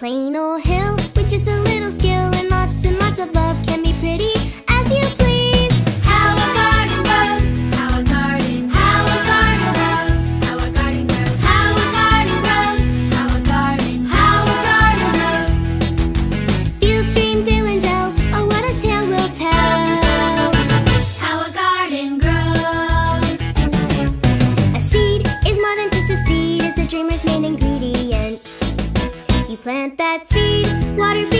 plain old hill which just a little plant that seed, water